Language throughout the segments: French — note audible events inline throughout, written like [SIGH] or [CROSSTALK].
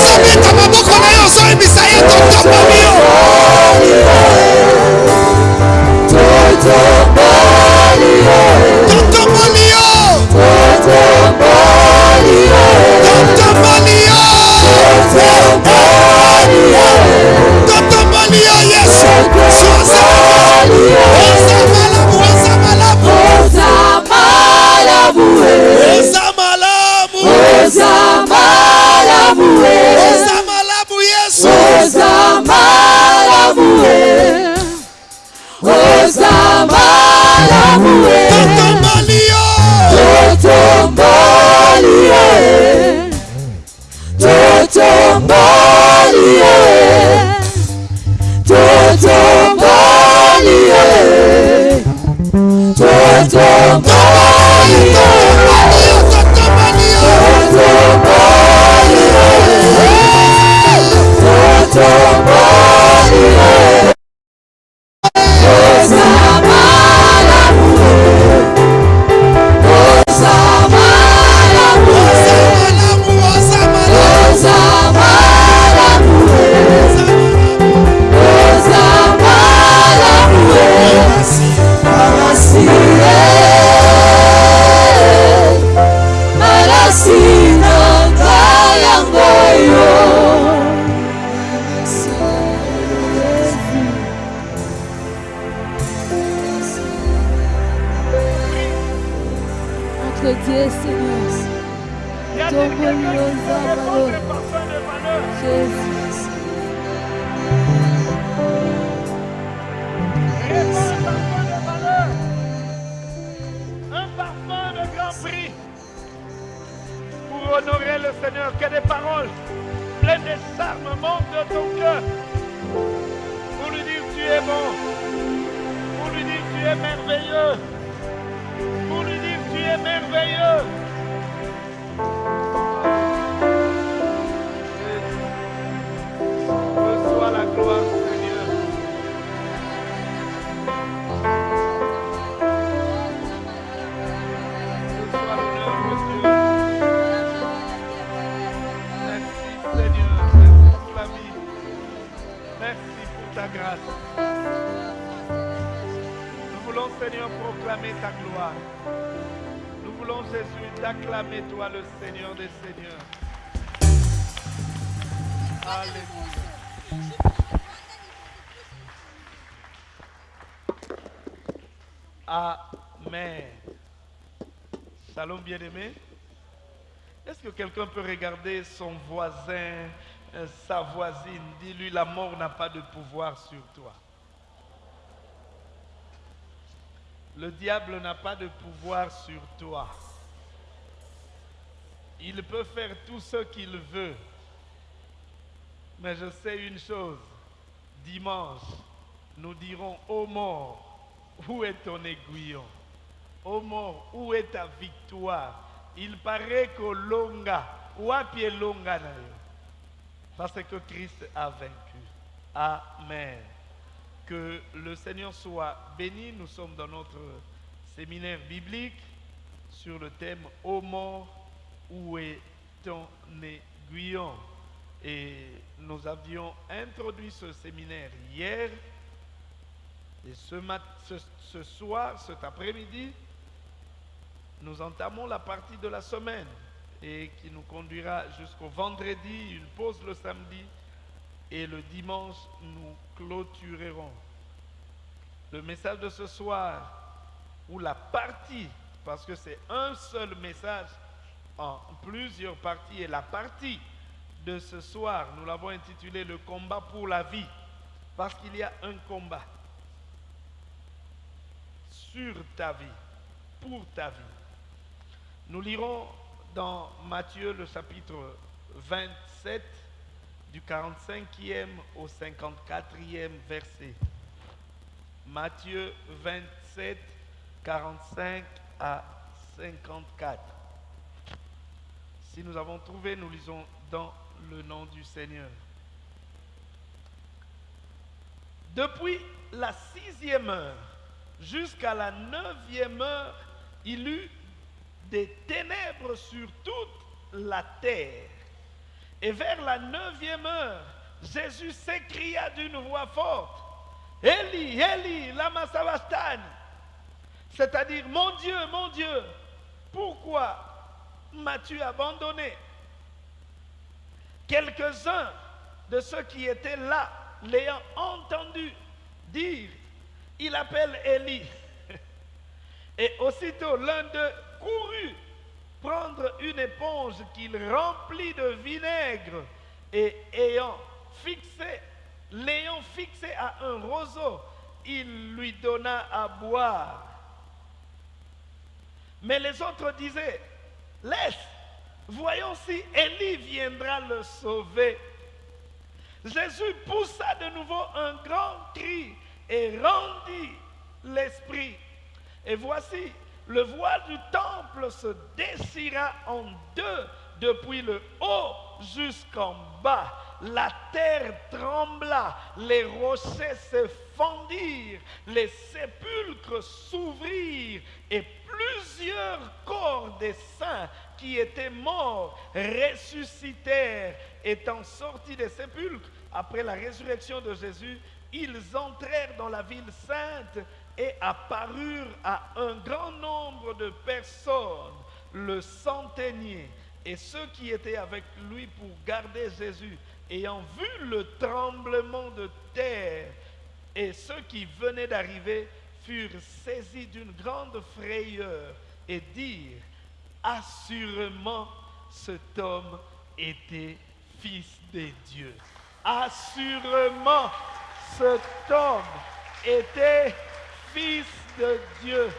ozobeta maboko na yo ozoyebisa ye totomboli yo totomboli yo totomboli yo totomboli yo yesu oza malamu oza malamu oza malamu oza malamu yesu totomboli yo totomboli oza ton cœur. Pour lui dire tu es bon. Pour lui dire tu es merveilleux. Pour lui dire tu es merveilleux. T'acclamer, toi, le Seigneur des Seigneurs. Alléluia. Amen. Shalom bien-aimé. Est-ce que quelqu'un peut regarder son voisin, euh, sa voisine, dis-lui la mort n'a pas de pouvoir sur toi. Le diable n'a pas de pouvoir sur toi. Il peut faire tout ce qu'il veut. Mais je sais une chose. Dimanche, nous dirons, ô mort, où est ton aiguillon? Ô mort, où est ta victoire? Il paraît que longa, wapi longa na yo? Parce que Christ a vaincu. Amen. Que le Seigneur soit béni. Nous sommes dans notre séminaire biblique sur le thème Ô mort, où est ton aiguillon Et nous avions introduit ce séminaire hier. Et ce, mat- ce, soir, cet après-midi, nous entamons la partie de la semaine et qui nous conduira jusqu'au vendredi, une pause le samedi et le dimanche, nous clôturerons. Le message de ce soir, ou la partie, parce que c'est un seul message en plusieurs parties, et la partie de ce soir, nous l'avons intitulé Le combat pour la vie, parce qu'il y a un combat sur ta vie, pour ta vie. Nous lirons dans Matthieu le chapitre 27 du 45e au 54e verset. Matthieu 27, 45 à 54. Si nous avons trouvé, nous lisons dans le nom du Seigneur. Depuis la sixième heure jusqu'à la neuvième heure, il eut des ténèbres sur toute la terre. Et vers la neuvième heure, Jésus s'écria d'une voix forte, Eli, Eli, lama sabachthani C'est-à-dire, mon Dieu, mon Dieu, pourquoi m'as-tu abandonné? Quelques-uns de ceux qui étaient là, l'ayant entendu dire, il appelle Élie. [LAUGHS] Et aussitôt l'un d'eux courut prendre une éponge qu'il remplit de vinaigre et ayant fixé, l'ayant fixé à un roseau, il lui donna à boire. Mais les autres disaient, laisse, voyons si Élie viendra le sauver. Jésus poussa de nouveau un grand cri et rendit l'esprit. Et voici, le voile du temple se déchira en deux depuis le haut jusqu'en bas. La terre trembla, les rochers se les sépulcres s'ouvrirent et plusieurs corps des saints qui étaient morts ressuscitèrent. Étant sortis des sépulcres après la résurrection de Jésus, ils entrèrent dans la ville sainte et apparurent à un grand nombre de personnes, le centenier et ceux qui étaient avec lui pour garder Jésus, ayant vu le tremblement de terre et ceux qui venaient d'arriver furent saisis d'une grande frayeur et dirent, assurément cet homme était fils de Dieu. Assurément cet homme était fils de Dieu.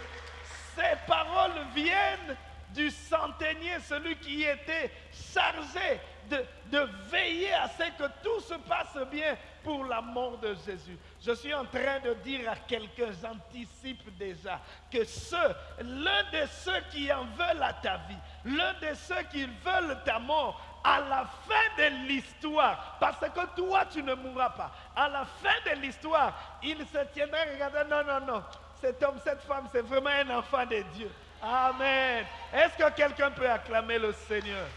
Ces paroles viennent du centenier, celui qui était chargé de veiller à ce que tout se passe bien pour la mort de Jésus. Je suis en train de dire à quelqu'un, j'anticipe déjà, que ceux, l'un de ceux qui en veulent à ta vie, l'un de ceux qui veulent ta mort, à la fin de l'histoire, parce que toi tu ne mourras pas, à la fin de l'histoire, il se tiendra et regardera, non, non, non, cet homme, cette femme, c'est vraiment un enfant de Dieu. Amen. Est-ce que quelqu'un peut acclamer le Seigneur?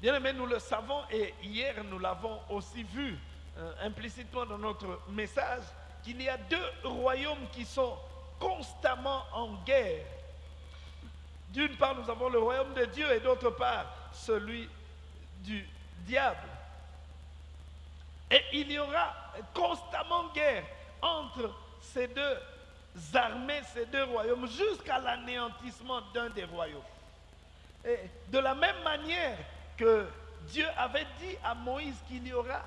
Bien aimé, nous le savons et hier nous l'avons aussi vu euh, implicitement dans notre message qu'il y a deux royaumes qui sont constamment en guerre. D'une part, nous avons le royaume de Dieu et d'autre part, celui du diable. Et il y aura constamment guerre entre ces deux armées, ces deux royaumes, jusqu'à l'anéantissement d'un des royaumes. Et de la même manière que Dieu avait dit à Moïse qu'il y aura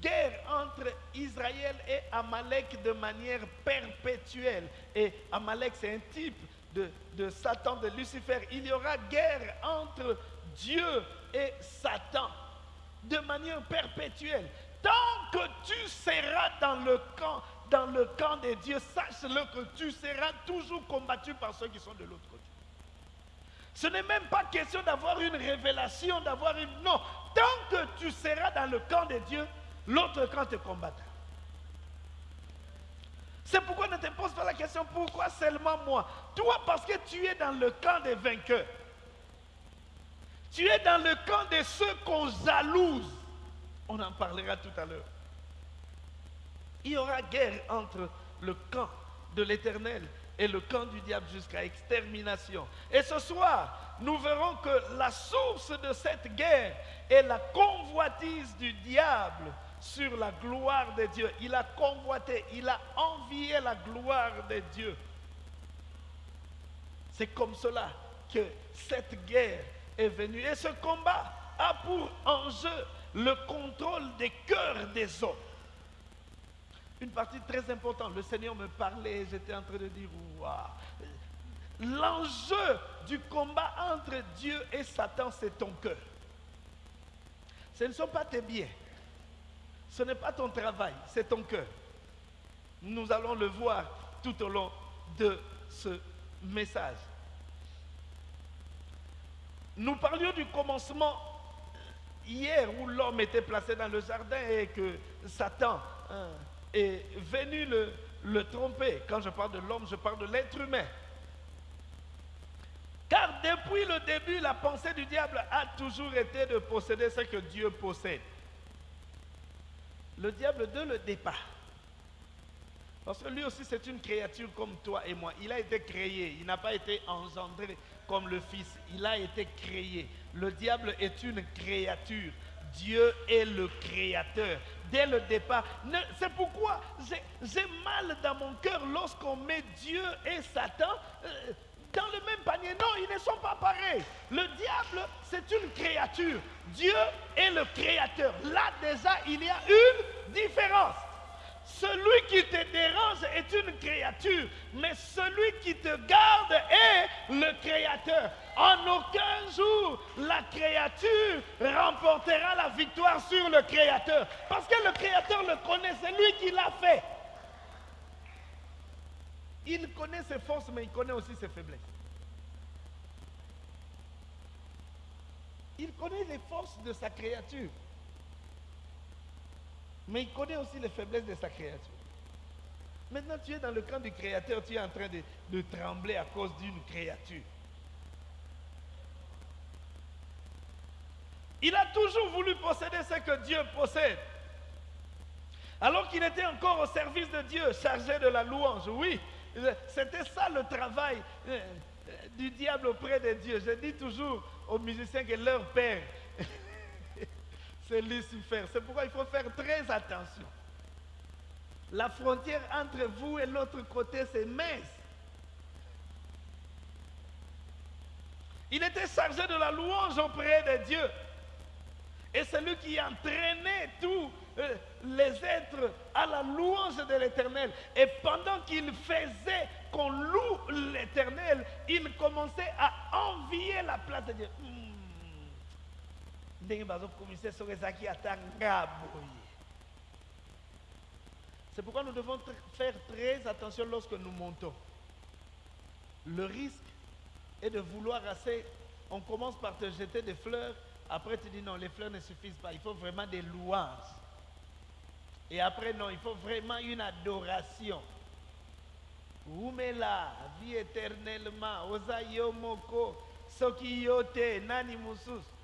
guerre entre Israël et Amalek de manière perpétuelle. Et Amalek, c'est un type de, Satan, de Lucifer. Il y aura guerre entre Dieu et Satan de manière perpétuelle. Tant que tu seras dans le camp, dans le de Dieu, sache-le que tu seras toujours combattu par ceux qui sont de l'autre côté. Ce n'est même pas question d'avoir une révélation, d'avoir une... Non, tant que tu seras dans le camp de Dieu, l'autre camp te combattra. C'est pourquoi ne te pose pas la question pourquoi seulement moi? Toi, parce que tu es dans le camp des vainqueurs. Tu es dans le camp de ceux qu'on jalouse. On en parlera tout à l'heure. Il y aura guerre entre le camp de l'éternel et le camp du diable jusqu'à extermination. Et ce soir, nous verrons que la source de cette guerre est la convoitise du diable sur la gloire de Dieu. Il a convoité, il a envié la gloire de Dieu. C'est comme cela que cette guerre est venue. Et ce combat a pour enjeu le contrôle des cœurs des hommes. Une partie très importante. Le Seigneur me parlait j'étais en train de dire, waouh. L'enjeu du combat entre Dieu et Satan, c'est ton cœur. Ce ne sont pas tes biens. Ce n'est pas ton travail, c'est ton cœur. Nous allons le voir tout au long de ce message. Nous parlions du commencement hier où l'homme était placé dans le jardin et que Satan hein, est venu le, le tromper. Quand je parle de l'homme, je parle de l'être humain. Car depuis le début, la pensée du diable a toujours été de posséder ce que Dieu possède. Le diable de le départ. Parce que lui aussi, c'est une créature comme toi et moi. Il a été créé. Il n'a pas été engendré comme le Fils. Il a été créé. Le diable est une créature. Dieu est le créateur. Dès le départ. C'est pourquoi j'ai- j'ai mal dans mon cœur lorsqu'on met Dieu et Satan euh, dans le même panier. Non, ils ne sont pas pareils. Le diable, c'est une créature. Dieu est le créateur. Là déjà, il y a une différence. Celui qui te dérange est une créature, mais celui qui te garde est le créateur. En aucun jour, la créature remportera la victoire sur le créateur. Parce que le créateur le connaît, c'est lui qui l'a fait. Il connaît ses forces, mais il connaît aussi ses faiblesses. Il connaît les forces de sa créature. Mais il connaît aussi les faiblesses de sa créature. Maintenant, tu es dans le camp du créateur, tu es en train de, trembler à cause d'une créature. Il a toujours voulu posséder ce que Dieu possède. Alors qu'il était encore au service de Dieu, chargé de la louange. Oui, c'était ça le travail euh, euh, du diable auprès de Dieu. Je dis toujours aux musiciens que leur père, [LAUGHS] c'est Lucifer. C'est pourquoi il faut faire très attention. La frontière entre vous et l'autre côté, c'est mince. Il était chargé de la louange auprès de Dieu. Et c'est lui qui entraînait tous euh, les êtres à la louange de l'éternel. Et pendant qu'il faisait qu'on loue l'éternel, il commençait à envier la place de Dieu. Hmm. c'est pourquoi nous devons faire très attention lorsque nous montons le risque est de vouloir assez on commence par te jeter des fleurs après tu dis non les fleurs ne suffisent pas. Il faut vraiment des louanges. Et après non il faut vraiment une adoration. Umela vie éternellement. Oza yo moko. Soki yo te nani mosusu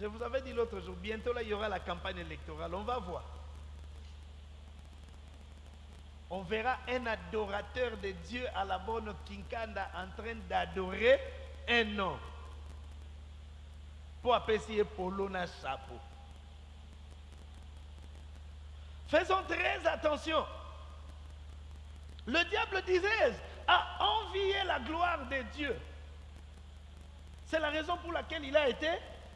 Je vous avais dit l'autre jour, bientôt là, il y aura la campagne électorale. On va voir. On verra un adorateur de Dieu à la bonne Kinkanda en train d'adorer un homme. Pour apprécier Polo na chapeau. Faisons très attention. Le diable, disais a envié la gloire de Dieu. C'est la raison pour laquelle il a été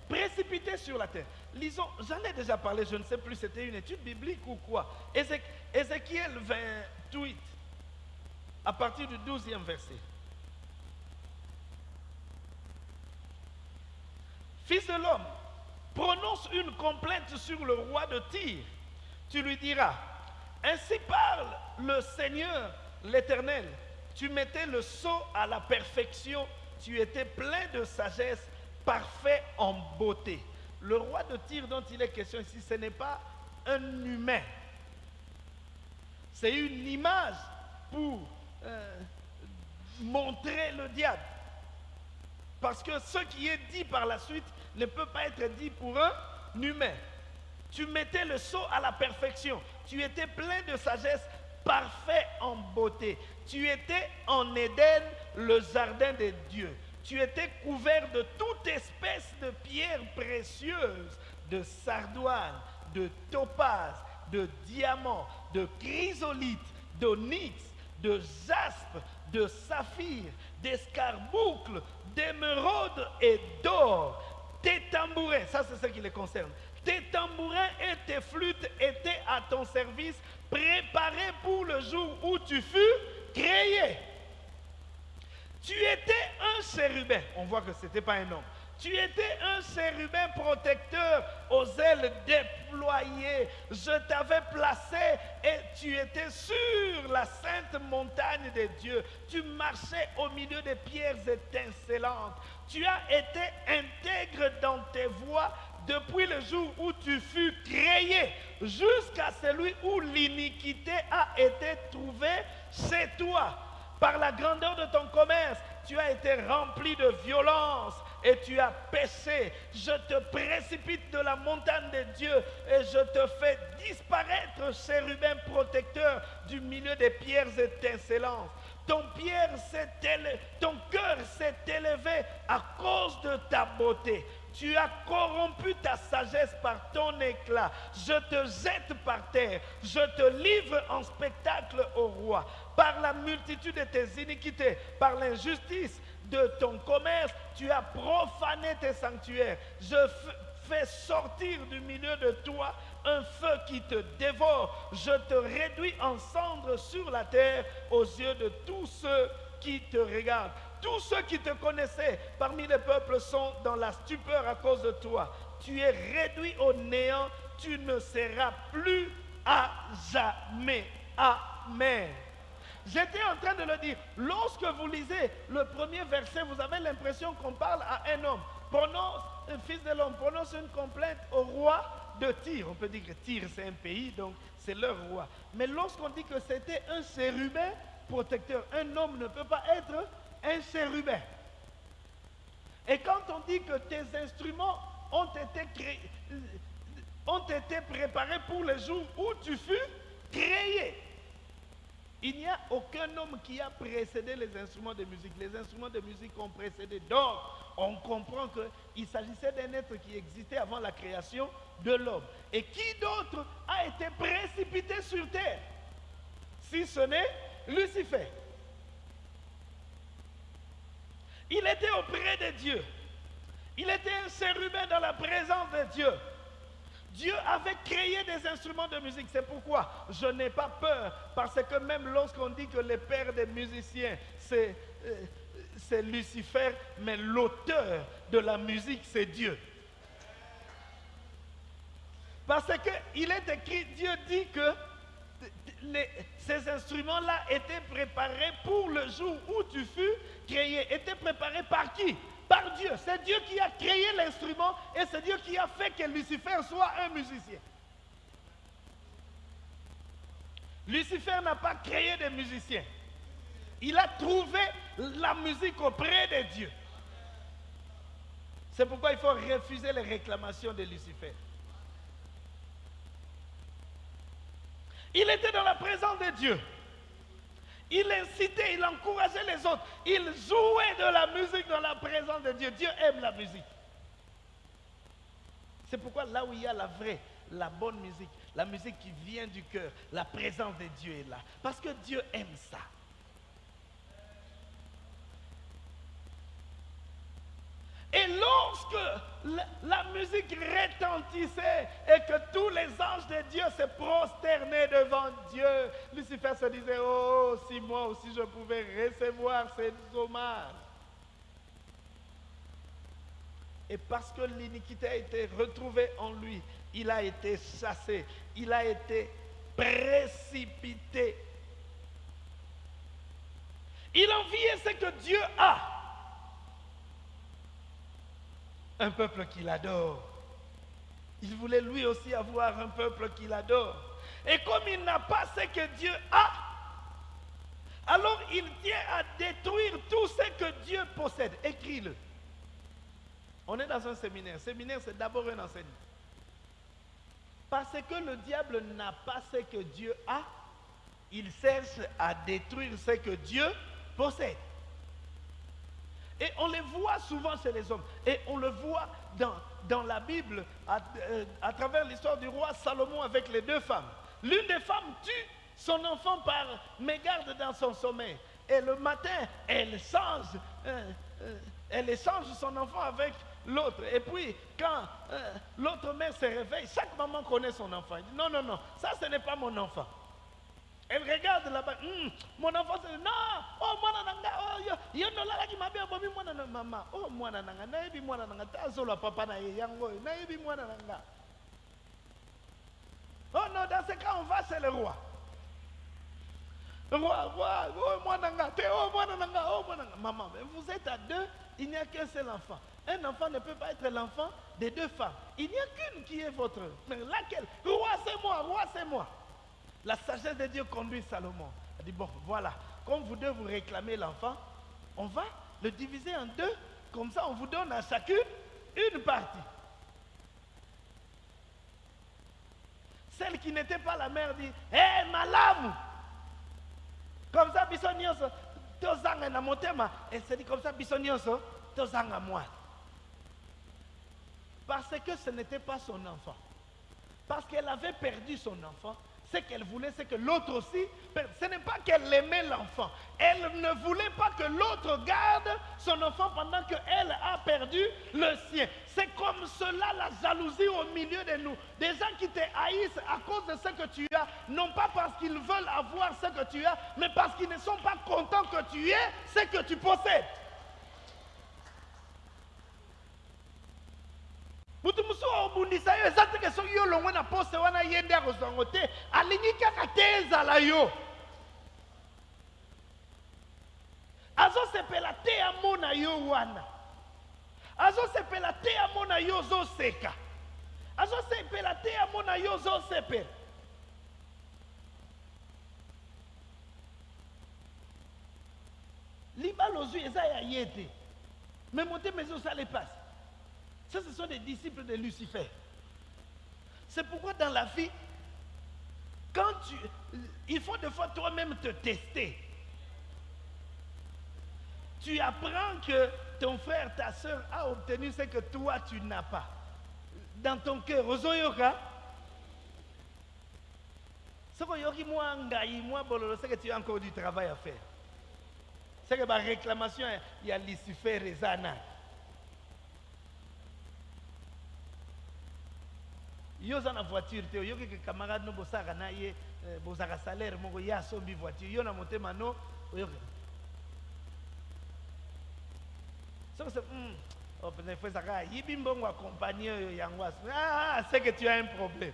précipité sur la terre. Lisons, j'en ai déjà parlé, je ne sais plus, c'était une étude biblique ou quoi. Ézé- Ézéchiel 28, à partir du 12e verset. Fils de l'homme, prononce une complainte sur le roi de Tyr. Tu lui diras, ainsi parle le Seigneur l'Éternel. Tu mettais le sceau à la perfection, tu étais plein de sagesse, parfait en beauté. Le roi de Tyr dont il est question ici, ce n'est pas un humain. C'est une image pour euh, montrer le diable. Parce que ce qui est dit par la suite ne peut pas être dit pour un humain. Tu mettais le sceau à la perfection. Tu étais plein de sagesse, parfait en beauté. Tu étais en Éden, le jardin de Dieu. Tu étais couvert de toute espèce de pierres précieuses, de sardoine, de topaz, de diamant, de chrysolite, d'onyx, de jaspe, de saphir, d'escarboucle, d'émeraude et d'or. Tes tambourins, ça c'est ce qui les concerne. Tes tambourins et tes flûtes étaient à ton service, préparés pour le jour où tu fus créé. Tu étais un chérubin. On voit que ce n'était pas un homme. Tu étais un chérubin protecteur aux ailes déployées. Je t'avais placé et tu étais sur la sainte montagne de Dieu. Tu marchais au milieu des pierres étincelantes. Tu as été intègre dans tes voies depuis le jour où tu fus créé jusqu'à celui où l'iniquité a été trouvée chez toi. Par la grandeur de ton commerce, tu as été rempli de violence et tu as péché. Je te précipite de la montagne de Dieu et je te fais disparaître, chérubin protecteur, du milieu des pierres étincelantes. Ton, ton cœur s'est élevé à cause de ta beauté. Tu as corrompu ta sagesse par ton éclat. Je te jette par terre. Je te livre en spectacle au roi. Par la multitude de tes iniquités, par l'injustice de ton commerce, tu as profané tes sanctuaires. Je fais sortir du milieu de toi un feu qui te dévore. Je te réduis en cendres sur la terre aux yeux de tous ceux qui te regardent. Tous ceux qui te connaissaient parmi les peuples sont dans la stupeur à cause de toi. Tu es réduit au néant, tu ne seras plus à jamais. Amen. J'étais en train de le dire. Lorsque vous lisez le premier verset, vous avez l'impression qu'on parle à un homme. Prononce, un fils de l'homme, prononce une complainte au roi de Tyr. On peut dire que Tyr, c'est un pays, donc c'est leur roi. Mais lorsqu'on dit que c'était un chérubin protecteur, un homme ne peut pas être un chérubin. Et quand on dit que tes instruments ont été créés, ont été préparés pour le jour où tu fus créé, il n'y a aucun homme qui a précédé les instruments de musique. Les instruments de musique ont précédé. Donc, on comprend qu'il s'agissait d'un être qui existait avant la création de l'homme. Et qui d'autre a été précipité sur terre? Si ce n'est Lucifer. Il était auprès de Dieu. Il était un chérubin dans la présence de Dieu. Dieu avait créé des instruments de musique. C'est pourquoi je n'ai pas peur. Parce que même lorsqu'on dit que le père des musiciens, c'est euh, Lucifer, mais l'auteur de la musique, c'est Dieu. Parce qu'il est écrit, Dieu dit que ces instruments-là étaient préparés pour le jour où tu fus créé. Étaient préparés par qui? Par Dieu. C'est Dieu qui a créé l'instrument et c'est Dieu qui a fait que Lucifer soit un musicien. Lucifer n'a pas créé des musiciens. Il a trouvé la musique auprès de Dieu. C'est pourquoi il faut refuser les réclamations de Lucifer. Il était dans la présence de Dieu. Il incitait, il encourageait les autres. Il jouait de la musique dans la présence de Dieu. Dieu aime la musique. C'est pourquoi là où il y a la vraie, la bonne musique, la musique qui vient du cœur, la présence de Dieu est là. Parce que Dieu aime ça. Et lorsque la, musique retentissait et que tous les anges de Dieu se prosternaient devant Dieu, Lucifer se disait, oh, si moi aussi je pouvais recevoir ces hommages. Et parce que l'iniquité a été retrouvée en lui, il a été chassé, il a été précipité. Il enviait ce que Dieu a. Un peuple qu'il adore. Il voulait lui aussi avoir un peuple qu'il adore. Et comme il n'a pas ce que Dieu a, alors il tient à détruire tout ce que Dieu possède. Écris-le. On est dans un séminaire. Séminaire, c'est d'abord un enseignement. Parce que le diable n'a pas ce que Dieu a, il cherche à détruire ce que Dieu possède. Et on les voit souvent chez les hommes. Et on le voit dans, la Bible à, euh, à travers l'histoire du roi Salomon avec les deux femmes. L'une des femmes tue son enfant par mégarde dans son sommeil. Et le matin, elle change, euh, euh, elle échange son enfant avec l'autre. Et puis, quand l'autre mère se réveille, chaque maman connaît son enfant. Elle dit, non, non, non, ça ce n'est pas mon enfant. Elle regarde là-bas, Hum, mon enfant dit, non, oh mwana nanga, oh yo, yo nolalaki mabe abomi mwana na mama, oh mwana nanga, nayebi mwana nanga, tazolwa papa na yango, oyo, nayebi mwana nanga. Oh non, dans ce cas, on va chez le roi. Roi, roi, oh mwana nanga, te, oh mwana nanga, oh mwana nanga. Maman, vous êtes à deux, il n'y a qu'un seul enfant. Un enfant ne peut pas être l'enfant des deux femmes. Il n'y a qu'une qui est votre. Mais laquelle? Roi, c'est moi, roi, c'est moi. La sagesse de Dieu conduit Salomon. Il dit, bon, voilà, comme vous deux vous réclamez l'enfant, on va le diviser en deux. Comme ça, on vous donne à chacune une partie. Celle qui n'était pas la mère dit Hé, malamu Comme ça, biso nyonso, tozanga na motema. Et c'est dit comme ça, biso nyonso, tozanga moi. Parce que ce n'était pas son enfant. Parce qu'elle avait perdu son enfant. Ce qu'elle voulait, c'est que l'autre aussi. Ce n'est pas qu'elle aimait l'enfant. Elle ne voulait pas que l'autre garde son enfant pendant qu'elle a perdu le sien. C'est comme cela la jalousie au milieu de nous. Des gens qui te haïssent à cause de ce que tu as, non pas parce qu'ils veulent avoir ce que tu as, mais parce qu'ils ne sont pas contents que tu aies ce que tu possèdes. Mutu mosusu obundisa yo eza teke soki yo longwe na poste wana ye nde akozwa yango te alingi kaka te ezala yo. Azosepela te amona yo wana. Azosepela te amona yo ozoseka. Azosepela te amona yo ozosepela. Libala ozwi eza ya ye te. Me motema ezosala epasi ce sont des disciples de Lucifer. C'est pourquoi dans la vie, quand tu... Il faut des fois toi-même te tester. Tu apprends que ton frère, ta soeur a obtenu ce que toi, tu n'as pas. Dans ton cœur, c'est que tu as encore du travail à faire. C'est que ma réclamation, il y a Lucifer et Zana. Yo oza na voiture te oyoki ke camarade no bosaka na ye eh, bozaka salaire moko ye asombi voiture. Yo na motema no oyoki. Soki se mm, oh, fo ezaka ayibi mbongo akompagne oyo yango ah, c'est que tu as un problème.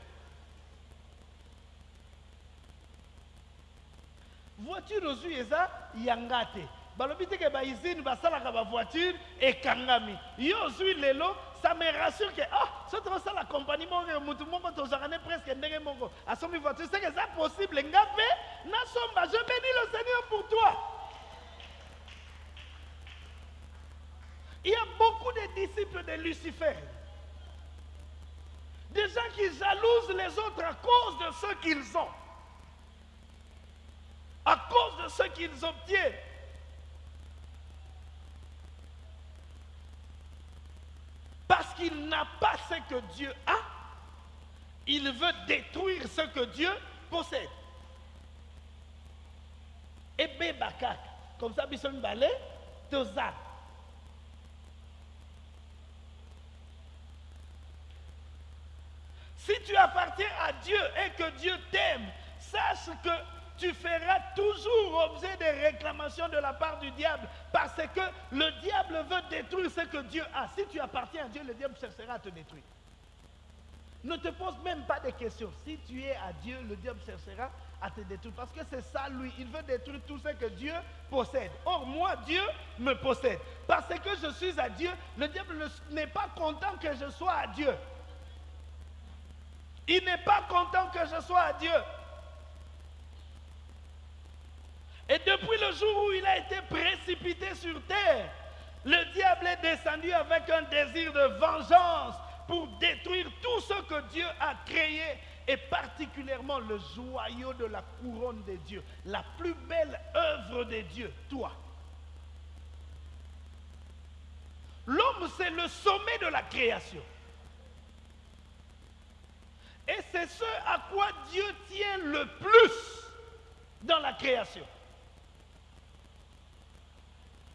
Voiture ozwi eza yanga te. Balobi teke bausine basalaka bavoiture ekangami. Yo ozwi lelo ça me rassure que ah soki tokosala compagnie moko motu moko tozwaka presque ndenge moko. Asombi voiture que ça possible nga mpe je bénis le seigneur pour toi. Il y a beaucoup de disciples de Lucifer. Des gens qui jalousent les autres à cause de ce qu'ils ont. À cause de ce qu'ils obtiennent Parce qu'il n'a pas ce que Dieu a, il veut détruire ce que Dieu possède. Et bébakak, comme ça, bison balé, toza. Si tu appartiens à Dieu et que Dieu t'aime, sache que tu feras toujours objet de réclamations de la part du diable parce que le diable veut détruire ce que Dieu a. Si tu appartiens à Dieu, le diable cherchera à te détruire. Ne te pose même pas de questions. Si tu es à Dieu, le diable cherchera à te détruire. Parce que c'est ça, lui. Il veut détruire tout ce que Dieu possède. Or, moi, Dieu me possède. Parce que je suis à Dieu, le diable n'est pas content que je sois à Dieu. Il n'est pas content que je sois à Dieu. Et depuis le jour où il a été précipité sur terre, le diable est descendu avec un désir de vengeance pour détruire tout ce que Dieu a créé et particulièrement le joyau de la couronne de Dieu, la plus belle œuvre de Dieu, toi. L'homme, c'est le sommet de la création. Et c'est ce à quoi Dieu tient le plus dans la création.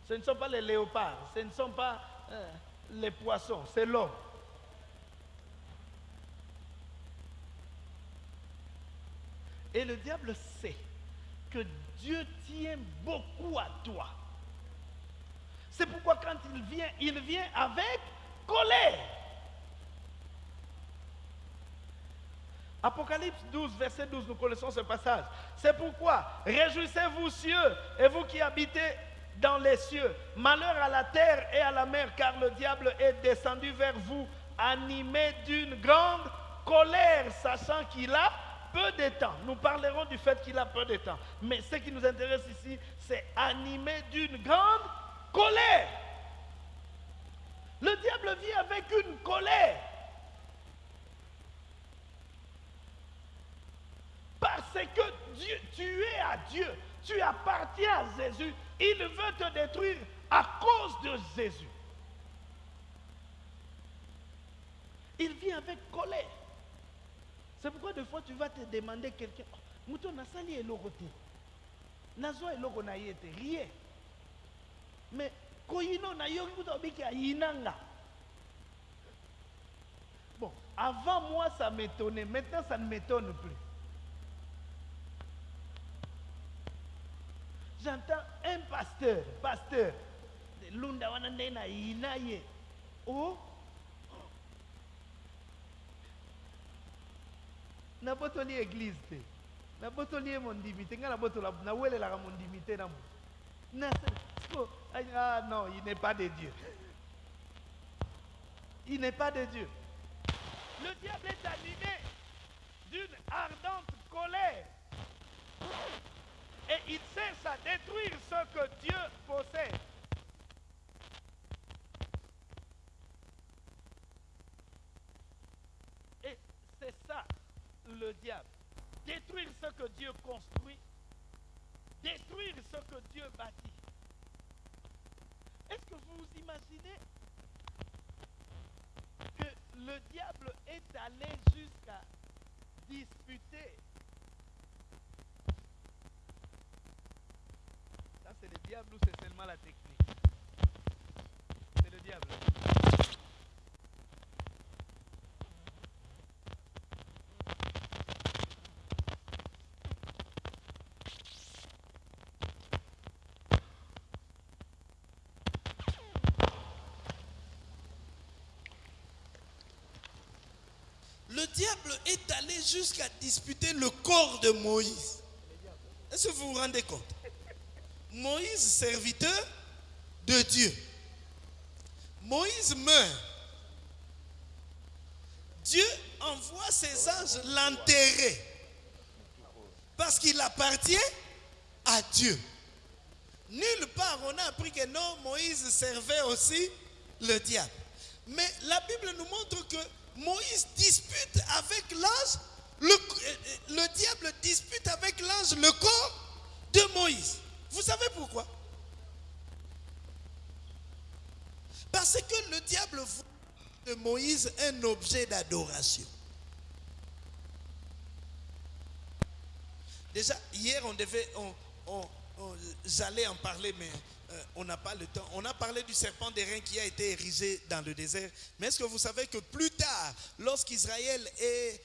Ce ne sont pas les léopards, ce ne sont pas euh, les poissons, c'est l'homme. Et le diable sait que Dieu tient beaucoup à toi. C'est pourquoi quand il vient, il vient avec colère. Apocalypse 12, verset 12, nous connaissons ce passage. C'est pourquoi, réjouissez-vous cieux et vous qui habitez dans les cieux. Malheur à la terre et à la mer, car le diable est descendu vers vous, animé d'une grande colère, sachant qu'il a peu de temps. Nous parlerons du fait qu'il a peu de temps. Mais ce qui nous intéresse ici, c'est animé d'une grande colère. Le diable vit avec une colère. Parce que tu es à Dieu, tu appartiens à Jésus. Il veut te détruire à cause de Jésus. Il vit avec colère. C'est pourquoi des fois tu vas te demander quelqu'un, oh, Mouton nasali eloko te. Nazwa eloko na ye te, rien. Mais koyino na ayinanga. Bon, avant moi ça m'étonnait, maintenant ça ne m'étonne plus. J'entends un pasteur, pasteur, de Lunda wana nde na yina ye. Oh, nabotoli église te. Nabotoli ye mondimi te. Ngai nabotola na ah non il n'est pas de dieu. Il n'est pas de dieu. Le diable est animé d'une ardente colère et il cherche à détruire ce que Dieu possède Et c'est ça le diable. Détruire ce que Dieu construit. Détruire ce que Dieu bâtit. Est-ce que vous vous imaginez que le diable est allé jusqu'à disputer c'est le diable ou c'est seulement la technique? C'est le diable. Le diable est allé jusqu'à disputer le corps de Moïse. Est-ce que vous vous rendez compte? Moïse, serviteur de Dieu. Moïse meurt. Dieu envoie ses anges l'enterrer. Parce qu'il appartient à Dieu. Nulle part on a appris que non, Moïse servait aussi le diable. Mais la Bible nous montre que Moïse dispute avec l'ange, le, euh, le diable dispute avec l'ange le corps de Moïse. Vous savez pourquoi? Parce que le diable voit de Moïse un objet d'adoration. Déjà, hier, on devait, on- j'allais en parler, mais euh, on n'a pas le temps. On a parlé du serpent d'airain qui a été érigé dans le désert. Mais est-ce que vous savez que plus tard, lorsqu'Israël est,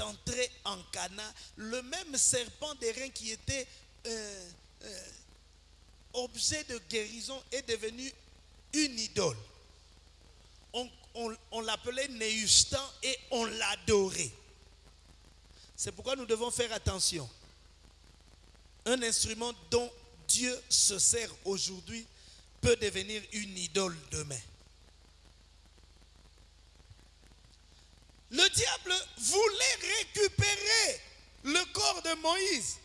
entré en Cana, le même serpent d'airain qui était euh, euh, objet de guérison est devenu une idole. On, l'appelait Néustan et on l'adorait. C'est pourquoi nous devons faire attention. Un instrument dont Dieu se sert aujourd'hui peut devenir une idole demain. Le diable voulait récupérer le corps de Moïse.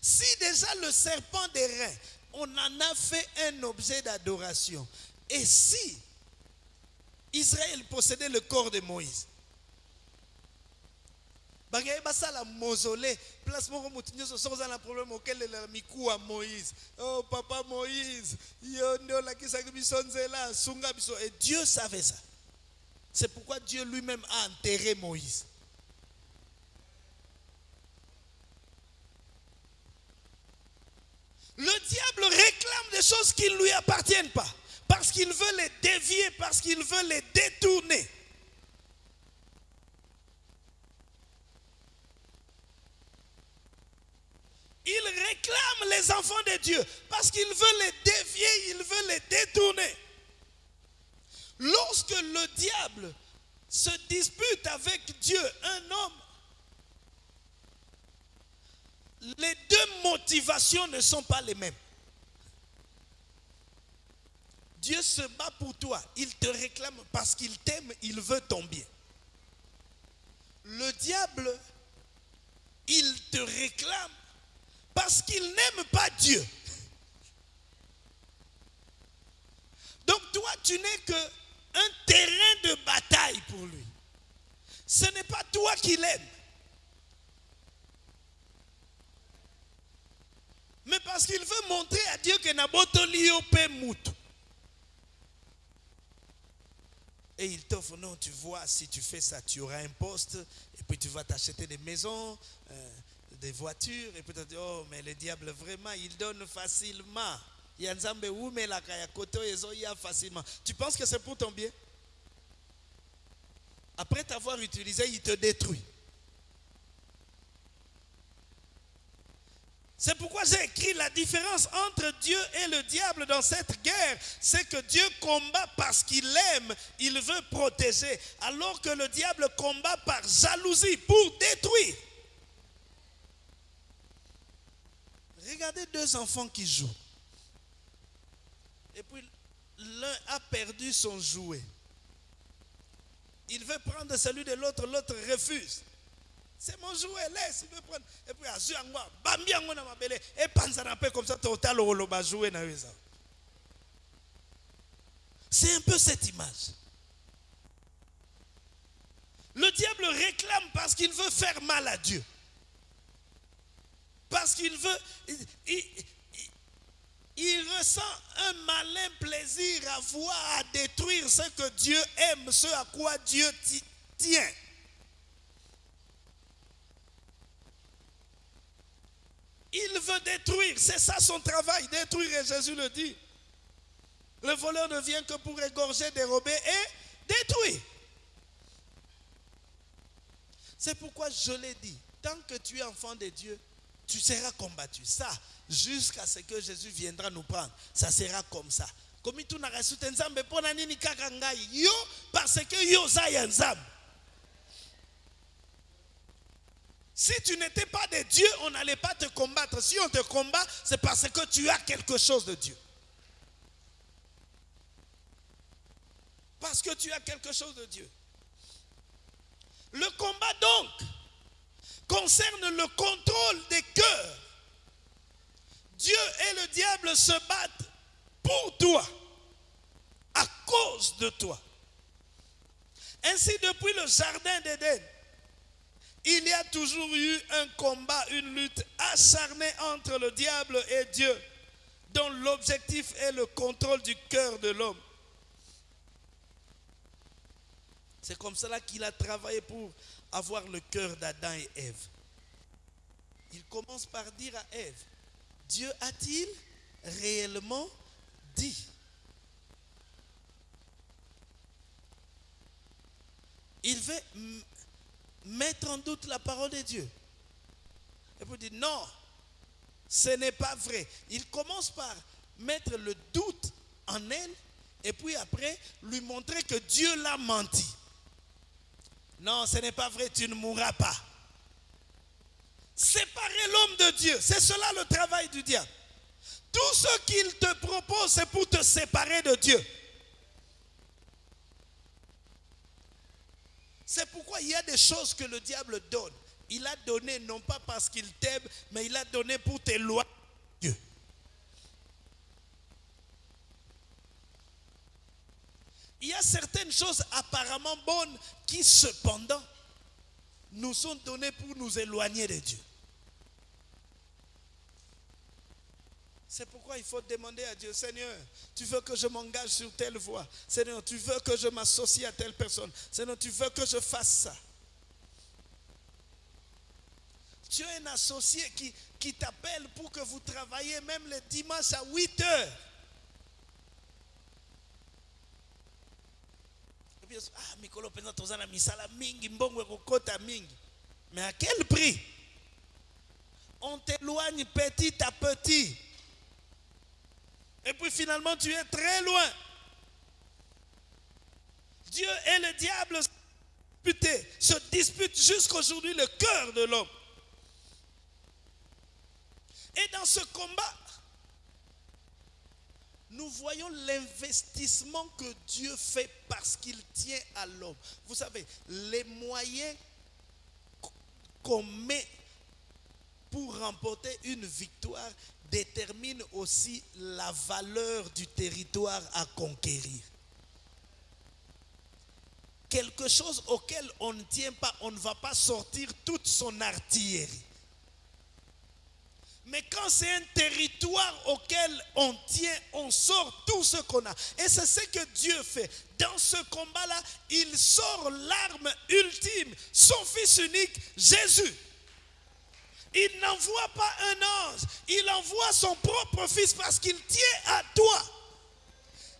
Si déjà le serpent d'airain, on en a fait un objet d'adoration. Et si Israël possédait le corps de Moïse, bangei basala mausolée place moko motu nyonso soki oza na problème okelela mikuwa moïse. Oh papa moïse yo nde sunga biso. Et dieu savait ça. C'est pourquoi dieu lui-même a enterré moïse le diable réclame des choses qui ne lui appartiennent pas. Parce qu'il veut les dévier parce qu'il veut les détourner. Il réclame les enfants de Dieu. Parce qu'il veut les dévier, il veut les détourner. Lorsque le diable se dispute avec Dieu, un homme, les deux motivations ne sont pas les mêmes. Dieu se bat pour toi, il te réclame parce qu'il t'aime, il veut ton bien. Le diable te réclament parce qu'ils n'aiment pas Dieu. Donc toi, tu n'es que un terrain de bataille pour lui. Ce n'est pas toi qui l'aimes. Mais parce qu'il veut montrer à Dieu que Naboto Liope Moutou. Et il t'offre, non, tu vois, si tu fais ça, tu auras un poste, et puis tu vas t'acheter des maisons, euh, des voitures, et puis tu te dis, oh, mais le diable, vraiment, il donne facilement. Facilement. Tu penses que c'est pour ton bien? Après t'avoir utilisé, il te détruit. C'est pourquoi j'ai écrit la différence entre Dieu et le diable dans cette guerre. C'est que Dieu combat parce qu'il aime, il veut protéger, alors que le diable combat par jalousie pour détruire. Regardez deux enfants qui jouent. Et puis l'un a perdu son jouet. Il veut prendre celui de l'autre, l'autre refuse. C'est mon jouet, laisse, il veut prendre. Et puis, à Zuangwa, Bambi yango na mabele, et panzana peu comme ça, total au loba jouet na weza. C'est un peu cette image. Le diable réclame parce qu'il veut faire mal à Dieu. Parce qu'il veut. Il, ressent un malin plaisir à voir, à détruire ce que Dieu aime, ce à quoi Dieu ti- tient. Il veut détruire, c'est ça son travail, détruire, et Jésus le dit. Le voleur ne vient que pour égorger, dérober et détruire. C'est pourquoi je l'ai dit, tant que tu es enfant de Dieu, tu seras combattu. Ça, jusqu'à ce que Jésus viendra nous prendre, ça sera comme ça. Comme n'as reçu nzambe yo parce que yo za nzambe. Si tu n'étais pas de Dieu, on n'allait pas te combattre. Si on te combat, c'est parce que tu as quelque chose de Dieu. Parce que tu as quelque chose de Dieu. Le combat donc concerne le contrôle des cœurs. Dieu et le diable se battent pour toi, à cause de toi. Ainsi, depuis le jardin d'Éden, il y a toujours eu un combat, une lutte acharnée entre le diable et Dieu, dont l'objectif est le contrôle du cœur de l'homme. C'est comme cela qu'il a travaillé pour avoir le cœur d'Adam et Ève. Il commence par dire à Ève, Dieu a-t-il réellement dit? Il veut mettre en doute la parole de Dieu. Et puis il dit, non, ce n'est pas vrai. Il commence par mettre le doute en elle et puis après lui montrer que Dieu l'a menti. Non, ce n'est pas vrai, tu ne mourras pas. Séparer l'homme de Dieu, c'est cela le travail du diable. Tout ce qu'il te propose, c'est pour te séparer de Dieu. Il y a des choses que le diable donne. Il a donné non pas parce qu'il t'aime, mais il a donné pour t'éloigner de Dieu. Il y a certaines choses apparemment bonnes qui cependant nous sont données pour nous éloigner de Dieu. C'est pourquoi il faut demander à Dieu, Seigneur, tu veux que je m'engage sur telle voie. Seigneur, tu veux que je m'associe à telle personne. Seigneur, tu veux que je fasse ça. Tu as un associé qui, qui t'appelle pour que vous travaillez même le dimanche à 8 heures. Et puis, ah, mikolo. Mais à quel prix? On t'éloigne petit à petit. Et puis finalement, tu es très loin. Dieu et le diable se disputent, jusqu'aujourd'hui le cœur de l'homme. Et dans ce combat, nous voyons l'investissement que Dieu fait parce qu'il tient à l'homme. Vous savez, les moyens qu'on met pour remporter une victoire détermine aussi la valeur du territoire à conquérir. Quelque chose auquel on ne tient pas, on ne va pas sortir toute son artillerie. Mais quand c'est un territoire auquel on tient, on sort tout ce qu'on a. Et c'est ce que Dieu fait. Dans ce combat-là, il sort l'arme ultime, son Fils unique, Jésus. Il n'envoie pas un ange, il envoie son propre Fils parce qu'il tient à toi.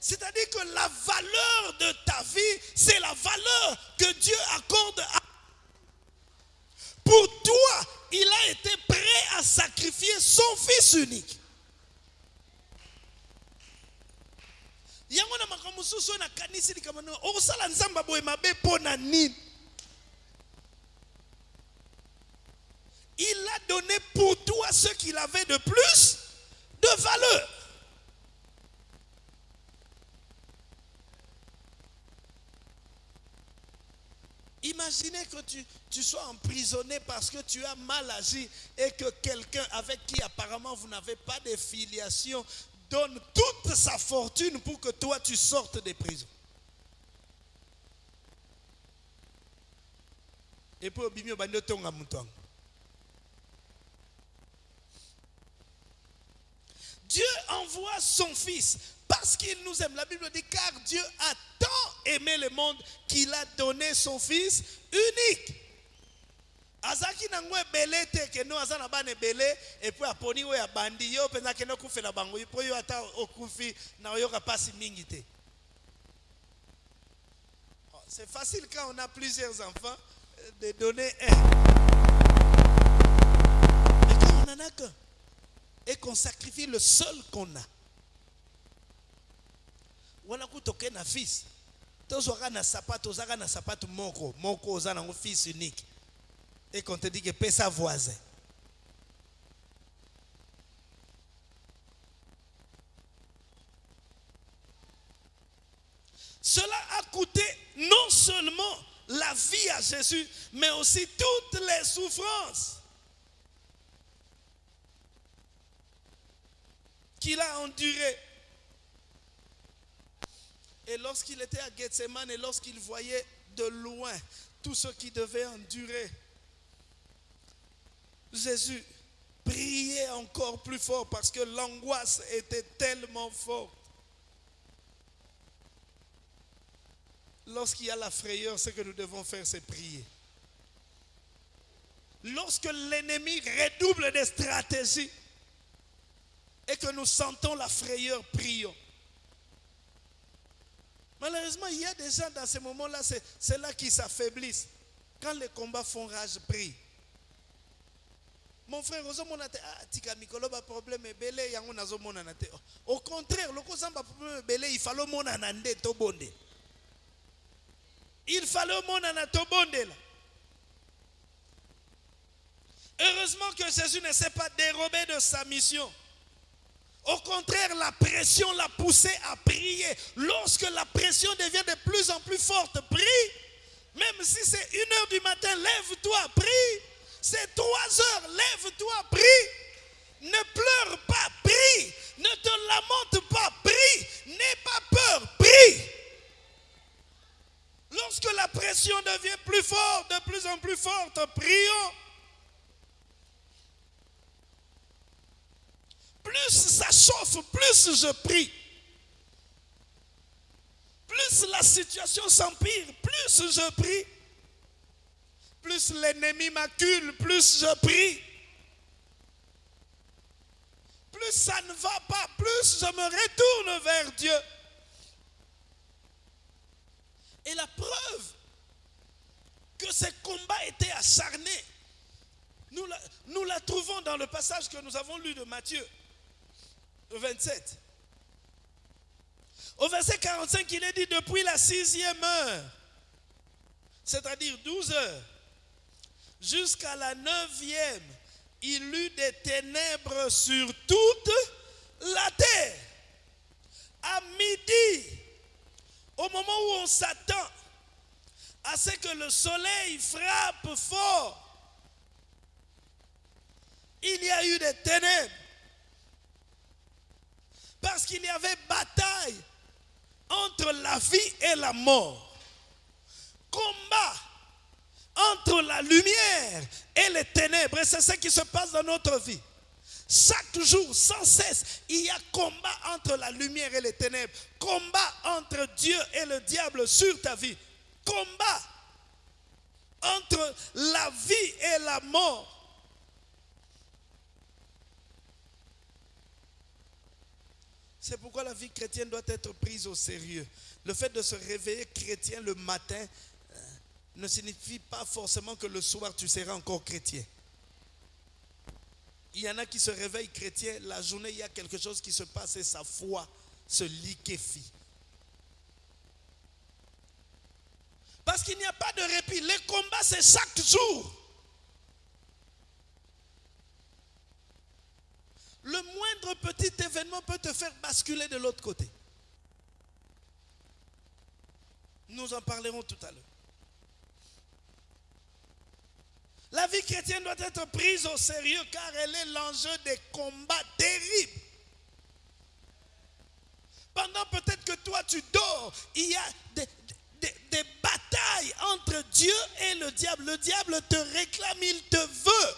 C'est-à-dire que la valeur de ta vie, c'est la valeur que Dieu accorde à pour toi, il a été prêt à sacrifier son fils unique. Il a donné pour toi ce qu'il avait de plus de valeur Imaginez que tu, sois emprisonné parce que tu as mal agi et que quelqu'un avec qui apparemment vous n'avez pas de filiation donne toute sa fortune pour que toi tu sortes des prisons. Et puis, obimi obandi otonga moto yango. Dieu envoie son fils parce qu'il nous aime. La Bible dit car Dieu a tant aimé le monde qu'il a donné son fils unique. azalaki nango ebele te kende aza na bana ebele epuis aponi oyo abandi. Yo mpenza akende okufela bango. Mpo yo ata okufi na oyoka mpasi mingi te. Oh, c'est facile quand on a plusieurs enfants euh, de donner un. Mais quand on en a qu'un et qu'on sacrifie le seul qu'on a. Wana kutoke na fils. Tozwaka na sapato ozaka na sapato moko. Moko oza nango fils unique. Et qu'on te dit que pesa voisin. Cela a coûté non seulement la vie à Jésus, mais aussi toutes les souffrances a endurées. Et lorsqu'il était à Gethsemane et lorsqu'il voyait de loin tout ce qu'il devait endurer, Jésus priait encore plus fort parce que l'angoisse était tellement forte. Lorsqu'il y a la frayeur, ce que nous devons faire, c'est prier. Lorsque l'ennemi redouble des stratégies et que nous sentons la frayeur, prions. Malheureusement, il y a des gens dans ces moments-là, c'est là qu'ils s'affaiblissent. Quand les combats font rage, prie. Mon frère, ozomona te ah tika mikolo ba problème ebele yango nazomonana te. Au contraire, loko zamba problème il fallait monana nde to bonde. Il fallait bonde là. Heureusement que Jésus ne s'est pas dérobé de sa mission. Au contraire, la pression l'a poussé à prier. Lorsque la pression devient de plus en plus forte, prie. Même si c'est une heure du matin, lève-toi, prie. C'est trois heures, lève-toi, prie. Ne pleure pas, prie. Ne te lamente pas, prie. N'aie pas peur, prie. Lorsque la pression devient plus forte, de plus en plus forte, prions. Plus ça chauffe, plus je prie. Plus la situation s'empire, plus je prie. Plus l'ennemi m'accule, plus je prie. Plus ça ne va pas, plus je me retourne vers Dieu. Et la preuve que ces combats étaient acharnés, nous la, nous la trouvons dans le passage que nous avons lu de Matthieu 27. Au verset 45, il est dit depuis la sixième heure, c'est-à-dire 12 heures, jusqu'à la neuvième, il eut des ténèbres sur toute la terre. À midi, au moment où on s'attend à ce que le soleil frappe fort, il y a eu des ténèbres. Parce qu'il y avait bataille entre la vie et la mort. Combat entre la lumière et les ténèbres. Et c'est ce qui se passe dans notre vie. Chaque jour, sans cesse, il y a combat entre la lumière et les ténèbres. Combat entre Dieu et le diable sur ta vie. Combat entre la vie et la mort. C'est pourquoi la vie chrétienne doit être prise au sérieux. Le fait de se réveiller chrétien le matin euh, ne signifie pas forcément que le soir tu seras encore chrétien. Il y en a qui se réveillent chrétiens, la journée il y a quelque chose qui se passe et sa foi se liquéfie. Parce qu'il n'y a pas de répit. Les combats, c'est chaque jour. Le moindre petit événement peut te faire basculer de l'autre côté. Nous en parlerons tout à l'heure. La vie chrétienne doit être prise au sérieux car elle est l'enjeu des combats terribles. Pendant peut-être que toi tu dors, il y a des, batailles entre Dieu et le diable. Le diable te réclame, il te veut.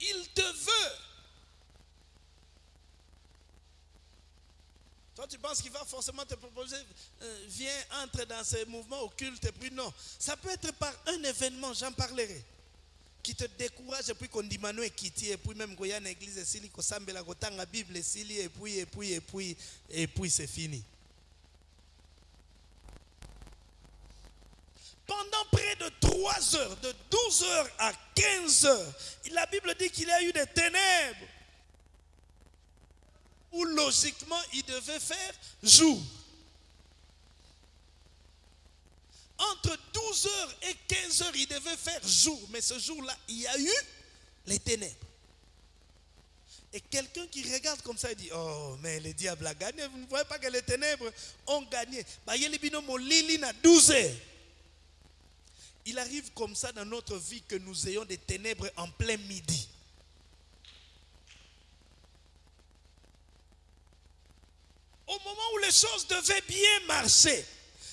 Il te veut. Toi, tu penses qu'il va forcément te proposer, euh, viens, entre dans ces mouvements occultes, et puis non. Ça peut être par un événement, j'en parlerai, qui te décourage, et puis qu'on dit Manu et Kitty, et puis même une église, et puis qu'on s'ambe la la Bible, et puis, et puis, et puis, et puis, et puis c'est fini. Pendant près de 3 heures, de 12 heures à 15 heures, la Bible dit qu'il y a eu des ténèbres où logiquement il devait faire jour. Entre 12 heures et 15 heures, il devait faire jour. Mais ce jour-là, il y a eu les ténèbres. Et quelqu'un qui regarde comme ça, il dit, oh, mais le diable a gagné. Vous ne voyez pas que les ténèbres ont gagné. Bah, il y a les binomes Lili à 12 heures. Il arrive comme ça dans notre vie que nous ayons des ténèbres en plein midi. Au moment où les choses devaient bien marcher.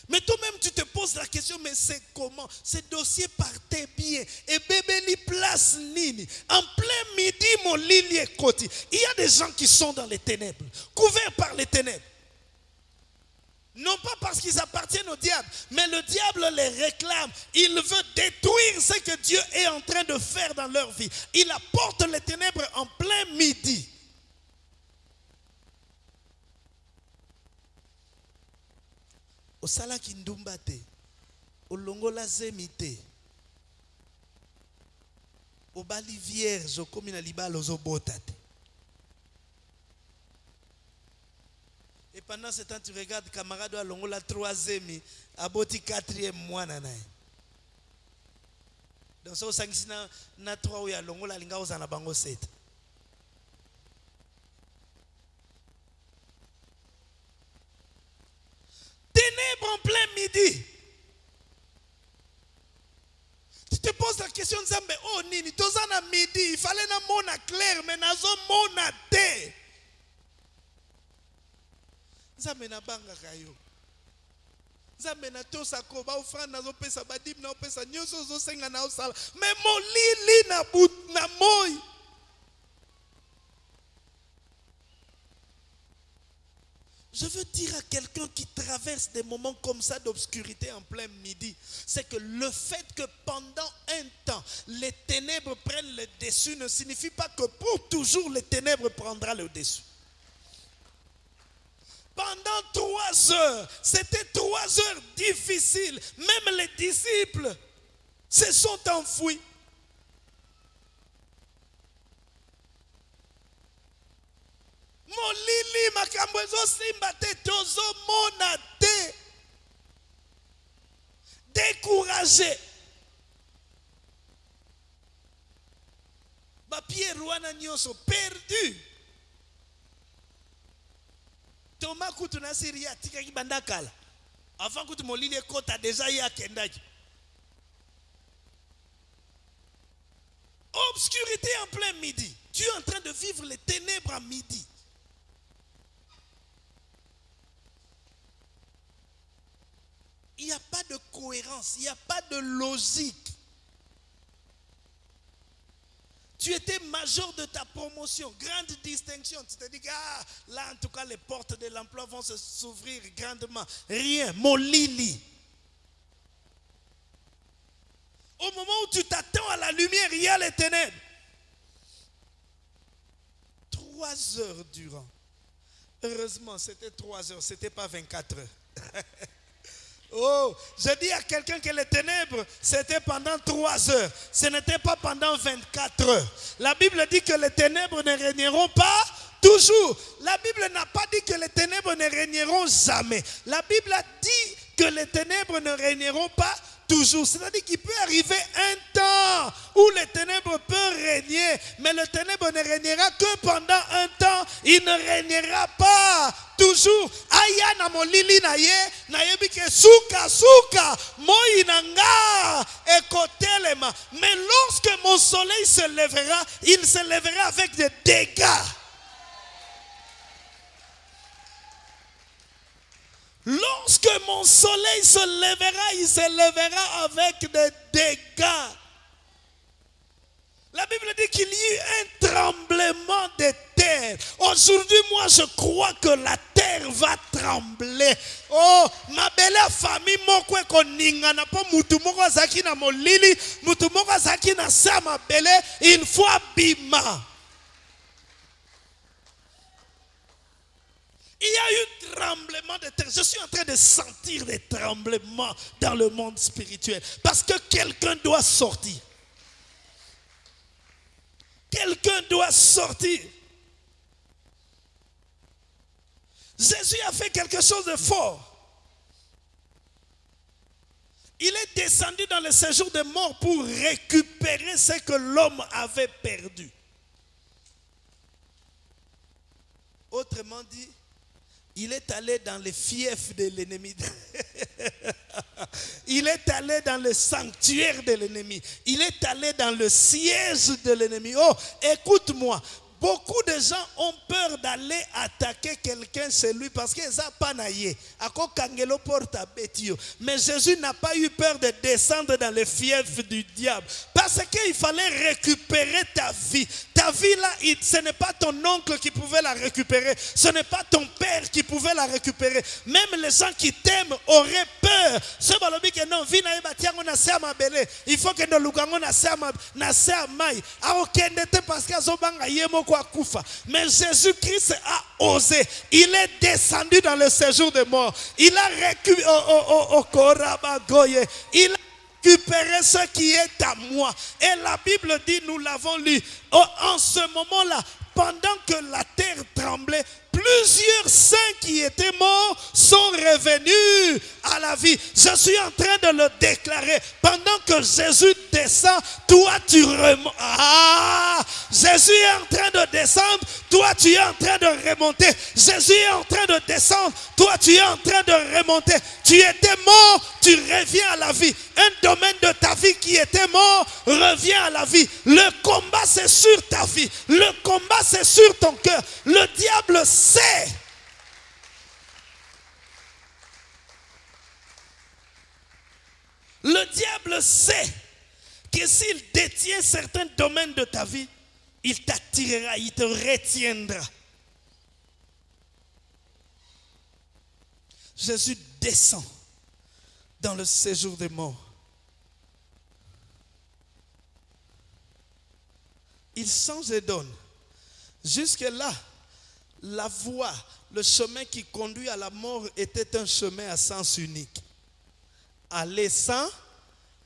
Mais toi-même, tu te poses la question, mais c'est comment? Ces dossiers partaient bien. Et bébé, li place nini. En plein midi, mon lili est côté. Il y a des gens qui sont dans les ténèbres, couverts par les ténèbres. Non pas parce qu'ils appartiennent au diable, mais le diable les réclame. Il veut détruire ce que Dieu est en train de faire dans leur vie. Il apporte les ténèbres en plein midi. Osalaki ndumba te olongola zemi te. Obali vierge okomi na libala ozobota te. Et pendant ce temps tu regardes camarade oyo alongola troisième aboti quatrième mwana na ye. Donc so osangisi na, trois oyo alongola alinga ozala na bango sete ténèbres en plein midi. Tu te poses la question, Nzambe, oh nini, tozana midi, il fallait na mona clair, mais nazo mona te. Nzambe na banga kayo. Nzambe na tosako ba ofrande nazopesa badib na opesa nyonso ozosenga na osala mais molili na but na moi Je veux dire à quelqu'un qui traverse des moments comme ça d'obscurité en plein midi, c'est que le fait que pendant un temps, les ténèbres prennent le dessus ne signifie pas que pour toujours les ténèbres prendront le dessus. Pendant trois heures, c'était trois heures difficiles. Même les disciples se sont enfouis. Molili makambo ezosimba te tozomona te. Découragé. Bapierre wana nyonso perdu toma kutu na siri ye atikaki kala avant kutu molili ekɔta deja ye akendaki. Obscurité en plein midi. Tu es en train de vivre les ténèbres à midi. Il n'y a pas de cohérence, il n'y a pas de logique. Tu étais major de ta promotion, grande distinction. Tu te dis que ah, là, en tout cas, les portes de l'emploi vont se s'ouvrir grandement. Rien, mon lili. Au moment où tu t'attends à la lumière, il y a les ténèbres. Trois heures durant. Heureusement, c'était trois heures, c'était pas 24 heures. [LAUGHS] Oh, je dis à quelqu'un que les ténèbres, c'était pendant trois heures. Ce n'était pas pendant 24 heures. La Bible dit que les ténèbres ne régneront pas toujours. La Bible n'a pas dit que les ténèbres ne régneront jamais. La Bible a dit que les ténèbres ne régneront pas toujours. C'est-à-dire qu'il peut arriver un temps où les ténèbres peuvent régner, mais le ténèbre ne régnera que pendant un temps. Il ne régnera pas toujours. Aya molili na ye, na suka suka, ekotelema. Mais lorsque mon soleil se lèvera, il se lèvera avec des dégâts. Lorsque mon soleil se lèvera, il se lèvera avec des dégâts. La Bible dit qu'il y eut un tremblement de terre. Aujourd'hui, moi, je crois que la terre va trembler. Oh, ma belle famille, moko ekoningana po mutu moko azaki na molili, mutu moko azaki na sa mabele. Il y a eu tremblement de terre. Je suis en train de sentir des tremblements dans le monde spirituel. Parce que quelqu'un doit sortir. Quelqu'un doit sortir. Jésus a fait quelque chose de fort. Il est descendu dans le séjour des morts pour récupérer ce que l'homme avait perdu. Autrement dit, il est allé dans les fiefs de l'ennemi. [LAUGHS] il est allé dans le sanctuaire de l'ennemi. Il est allé dans le siège de l'ennemi. Oh, écoute-moi. Beaucoup de gens ont peur d'aller attaquer quelqu'un chez lui parce qu'ils n'ont pas naillé. Mais Jésus n'a pas eu peur de descendre dans les fiefs du diable. Parce qu'il fallait récupérer ta vie. Ta vie là, ce n'est pas ton oncle qui pouvait la récupérer. Ce n'est pas ton père qui pouvait la récupérer. Même les gens qui t'aiment auraient peur. Ce balobi que non, vie na batiango na se ya mabele. Il faut que no lukango na se na se ya mai. Aokende te parce que azobanga ye moko akufa. Mais Jésus-Christ a osé. Il est descendu dans le séjour des morts. Il a récupéré. Oh, oh, oh. Il a récupérer ce qui est à moi. Et la Bible dit, nous l'avons lu, oh, en ce moment-là, pendant que la terre tremblait, plusieurs saints qui étaient morts sont revenus à la vie. Je suis en train de le déclarer. Pendant que Jésus descend, toi tu remontes. Ah, Jésus est en train de descendre, toi tu es en train de remonter. Jésus est en train de descendre, toi tu es en train de remonter. Tu étais mort, tu reviens à la vie. Un domaine de ta vie qui était mort revient à la vie. Le combat c'est sur ta vie. Le combat c'est sur ton cœur. Le diable sait. Le diable sait que s'il détient certains domaines de ta vie, il t'attirera, il te retiendra. Jésus descend dans le séjour des morts. Il change et donne. Jusque-là, la voie, le chemin qui conduit à la mort était un chemin à sens unique. Aller sans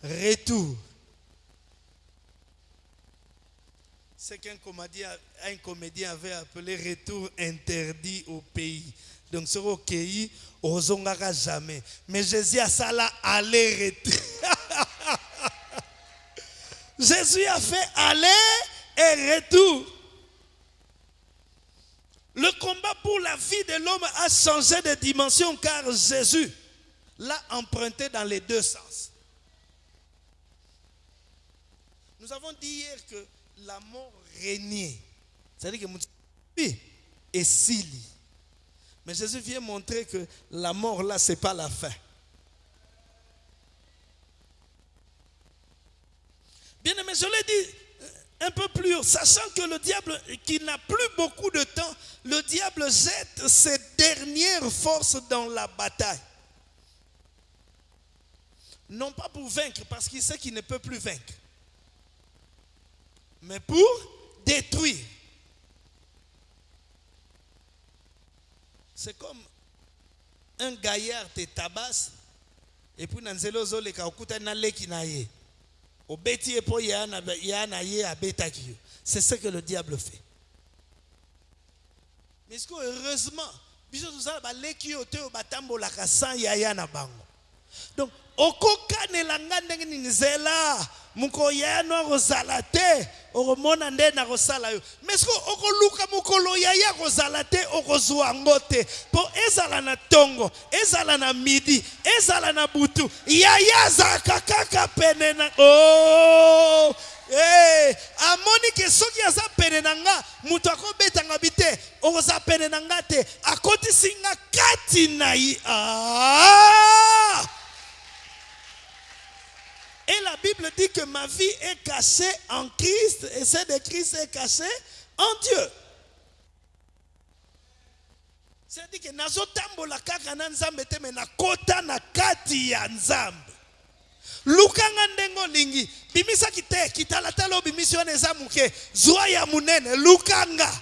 retour. C'est qu'un comédien, avait appelé retour interdit au pays. Donc, au pays, ozongaka jamais. Mais Jésus a ça là, aller-retour. [LAUGHS] Jésus a fait aller et retour. Le combat pour la vie de l'homme a changé de dimension car Jésus l'a emprunté dans les deux sens. Nous avons dit hier que la mort régnait. C'est-à-dire que et Sili. Mais Jésus vient montrer que la mort là, ce n'est pas la fin. Bien aimé, je l'ai dit euh, un peu plus haut, sachant que le diable, qui n'a plus beaucoup de temps, le diable jette ses dernières forces dans la bataille. Non pas pour vaincre, parce qu'il sait qu'il ne peut plus vaincre, mais pour détruire. C'est comme un gaillard te tabasse, et puis dans nzela ozoleka okutani na leki na ye. Obeti ye mpo ya na ya na ye abetaki c'est ce que le diable fait. Mais siko heureusement biso tozala baleki oyo te oyo batambolaka sans yaya na bango. Donc okokanela nga ndenge nini? Nzela. Mokolo yaya no akozala te okomona nde nakosala yo. Mais siko okoluka mokolo yaya kozala te okozwa yango te? Mpo ezala na ntongo ezala na midi ezala na butu yaya azalaka kaka pene na oh! Hey, amoni ke soki aza pene na nga moto akobetanga bi te okozala pene na nga te akotisi nga kati na ye. Ah! Bible dit que ma vie est cachée en Christ et celle de Christ est cachée en Dieu. C'est-à-dire que nazotambola kaka na nzambe te me nakota na kati ya nzambe. Lukanga ndenge olingi bimisaki te kitalatala obimisi wana eza moke zwa ya monene lukanga.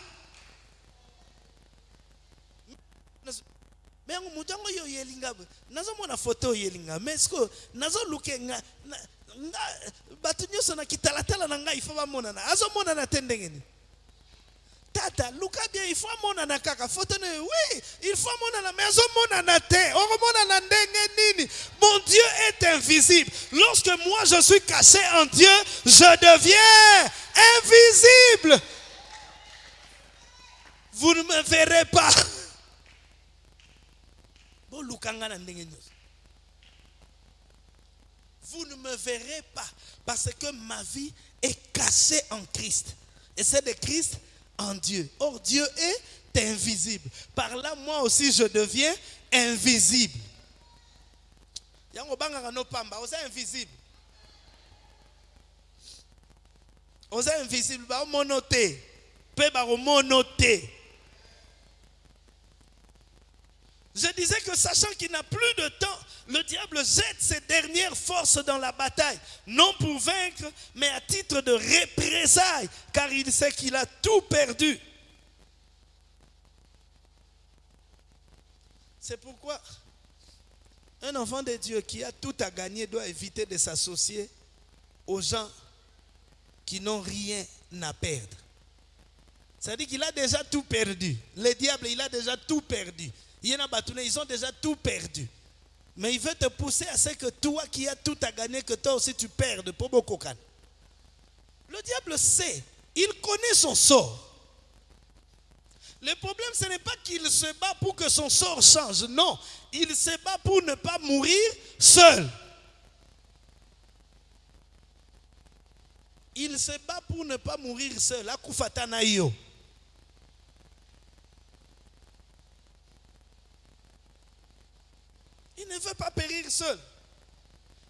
Me yango moto yango oyo oyelinga nazomona foto oyelinga me siko nazoluke nga na- nga- bato nyonso na kitalatala na ngai ifo bamonana. Azomonana te ndenge tata luka bien il faut amonana kaka. Foto na yo oui il faut amonana mais azomonana te. Okomonana ndenge nini? Mon dieu est invisible. Lorsque moi je suis caché en dieu je deviens invisible. Vous ne me verrez pas. Bolukanga na ndenge vous ne me verrez pas parce que ma vie est cachée en Christ. Et c'est de Christ en Dieu. Or, Dieu est invisible. Par là, moi aussi, je deviens invisible. Invisible. Oza invisible, ba mono te. Pe ba mono te. Je disais que sachant qu'il n'a plus de temps, le diable jette ses dernières forces dans la bataille, non pour vaincre, mais à titre de représailles, car il sait qu'il a tout perdu. C'est pourquoi un enfant de Dieu qui a tout à gagner doit éviter de s'associer aux gens qui n'ont rien à perdre. C'est-à-dire qu'il a déjà tout perdu. Le diable, il a déjà tout perdu. Ils ont déjà tout perdu. Mais il veut te pousser à ce que toi qui as tout à gagner, que toi aussi tu perdes. Pour beaucoup de Le diable sait, il connaît son sort. Le problème, ce n'est pas qu'il se bat pour que son sort change. Non, il se bat pour ne pas mourir seul. Il se bat pour ne pas mourir seul. Akufatana yo. Il ne veut pas périr seul.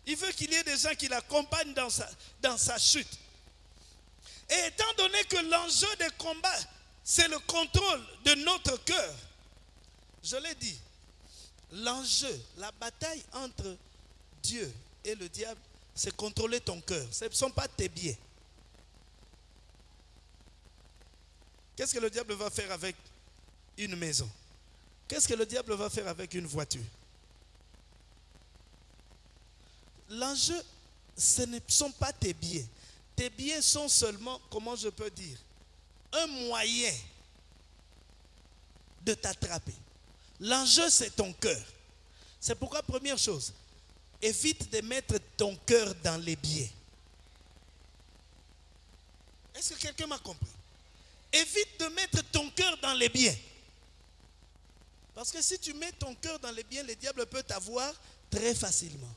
Il veut qu'il y ait des gens qui l'accompagnent dans sa, dans sa chute. Et étant donné que l'enjeu des combats, c'est le contrôle de notre cœur, je l'ai dit, l'enjeu, la bataille entre Dieu et le diable, c'est contrôler ton cœur. Ce ne sont pas tes biens. Qu'est-ce que le diable va faire avec une maison? Qu'est-ce que le diable va faire avec une voiture? L'enjeu, ce ne sont pas tes biens. Tes biens sont seulement, comment je peux dire, un moyen de t'attraper. L'enjeu, c'est ton cœur. C'est pourquoi, première chose, évite de mettre ton cœur dans les biens. Est-ce que quelqu'un m'a compris? Évite de mettre ton cœur dans les biens. Parce que si tu mets ton cœur dans les biens, le diable peut t'avoir très facilement.